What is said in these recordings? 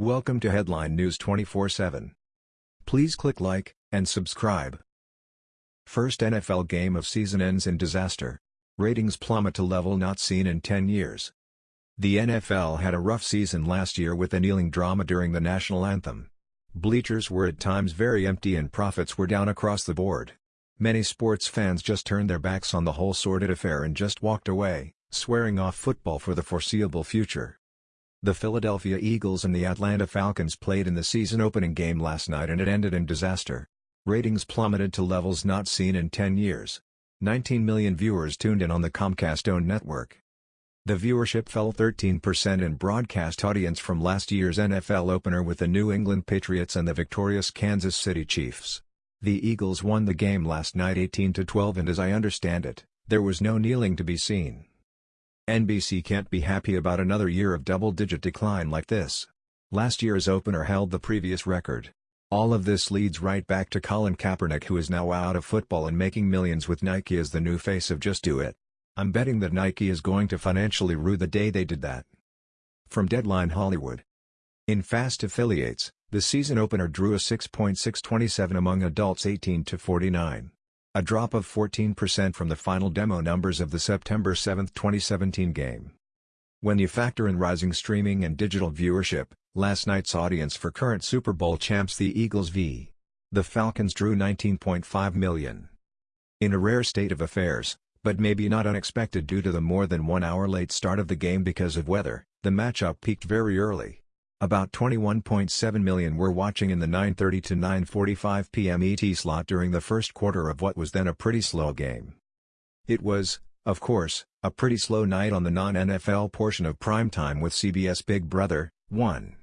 Welcome to Headline News 24/7. Please click like and subscribe. First NFL game of season ends in disaster. Ratings plummet to level not seen in 10 years. The NFL had a rough season last year with annealing drama during the national anthem. Bleachers were at times very empty and profits were down across the board. Many sports fans just turned their backs on the whole sordid affair and just walked away, swearing off football for the foreseeable future. The Philadelphia Eagles and the Atlanta Falcons played in the season opening game last night and it ended in disaster. Ratings plummeted to levels not seen in 10 years. 19 million viewers tuned in on the Comcast-owned network. The viewership fell 13% in broadcast audience from last year's NFL opener with the New England Patriots and the victorious Kansas City Chiefs. The Eagles won the game last night 18-12 and as I understand it, there was no kneeling to be seen. NBC can't be happy about another year of double-digit decline like this. Last year's opener held the previous record. All of this leads right back to Colin Kaepernick who is now out of football and making millions with Nike as the new face of Just Do It. I'm betting that Nike is going to financially rue the day they did that. From Deadline Hollywood. In Fast Affiliates, the season opener drew a 6.627 among adults 18 to 49. A drop of 14% from the final demo numbers of the September 7, 2017 game. When you factor in rising streaming and digital viewership, last night's audience for current Super Bowl champs the Eagles v. The Falcons drew 19.5 million. In a rare state of affairs, but maybe not unexpected due to the more than one hour late start of the game because of weather, the matchup peaked very early. About 21.7 million were watching in the 9.30 to 9.45 p.m. ET slot during the first quarter of what was then a pretty slow game. It was, of course, a pretty slow night on the non-NFL portion of primetime with CBS Big Brother, 1.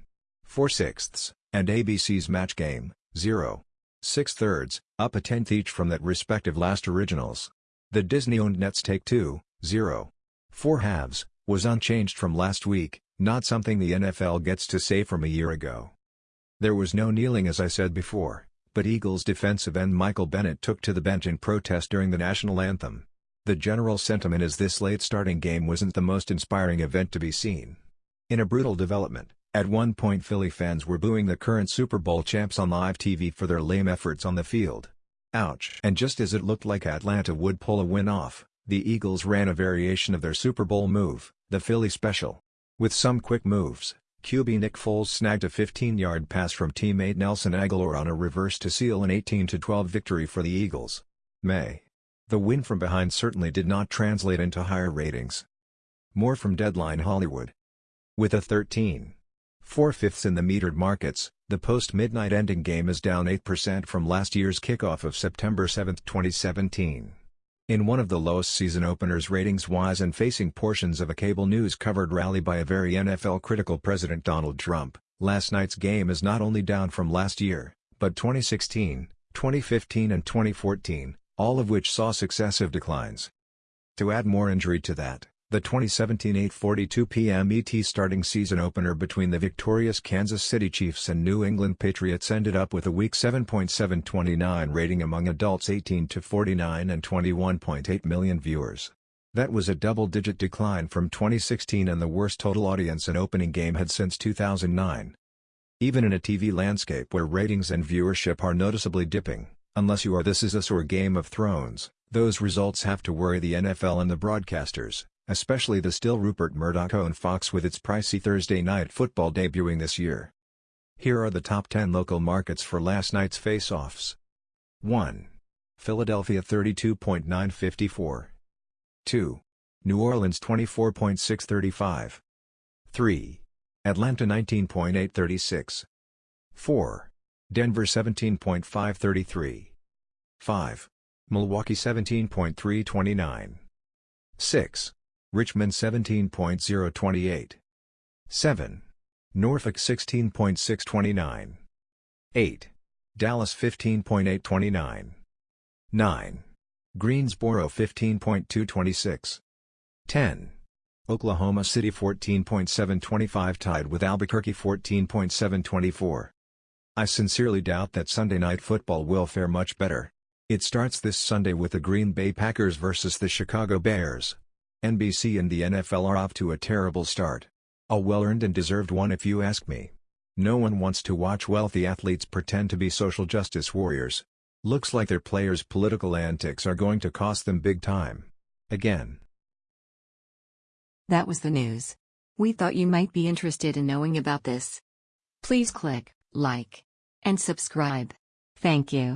4 sixths, and ABC's Match Game, 0. 6 thirds, up a tenth each from that respective last originals. The Disney-owned Nets Take 2, 0. 4 halves, was unchanged from last week, not something the NFL gets to say from a year ago. There was no kneeling as I said before, but Eagles defensive end Michael Bennett took to the bench in protest during the national anthem. The general sentiment is this late starting game wasn't the most inspiring event to be seen. In a brutal development, at one point Philly fans were booing the current Super Bowl champs on live TV for their lame efforts on the field. Ouch. And just as it looked like Atlanta would pull a win off, the Eagles ran a variation of their Super Bowl move, the Philly Special. With some quick moves, QB Nick Foles snagged a 15-yard pass from teammate Nelson Agholor on a reverse to seal an 18-12 victory for the Eagles. May. The win from behind certainly did not translate into higher ratings. More from Deadline Hollywood. With a 13. 4 fifths in the metered markets, the post-midnight ending game is down 8% from last year's kickoff of September 7, 2017. In one of the lowest season openers ratings-wise and facing portions of a cable news-covered rally by a very NFL-critical President Donald Trump, last night's game is not only down from last year, but 2016, 2015 and 2014, all of which saw successive declines. To add more injury to that, the 2017 8.42 p.m. ET starting season opener between the victorious Kansas City Chiefs and New England Patriots ended up with a weak 7.729 rating among adults 18 to 49 and 21.8 million viewers. That was a double-digit decline from 2016 and the worst total audience an opening game had since 2009. Even in a TV landscape where ratings and viewership are noticeably dipping, unless you are This Is Us or Game of Thrones, those results have to worry the NFL and the broadcasters especially the still Rupert Murdoch-owned Fox with its pricey Thursday night football debuting this year. Here are the top 10 local markets for last night's face-offs. 1. Philadelphia 32.954. 2. New Orleans 24.635. 3. Atlanta 19.836. 4. Denver 17.533. 5. Milwaukee 17.329. 6. Richmond 17.028. 7. Norfolk 16.629. 8. Dallas 15.829. 9. Greensboro 15.226. 10. Oklahoma City 14.725 tied with Albuquerque 14.724. I sincerely doubt that Sunday night football will fare much better. It starts this Sunday with the Green Bay Packers versus the Chicago Bears. NBC and the NFL are off to a terrible start. A well-earned and deserved one if you ask me. No one wants to watch wealthy athletes pretend to be social justice warriors. Looks like their players' political antics are going to cost them big time. Again. That was the news. We thought you might be interested in knowing about this. Please click like and subscribe. Thank you.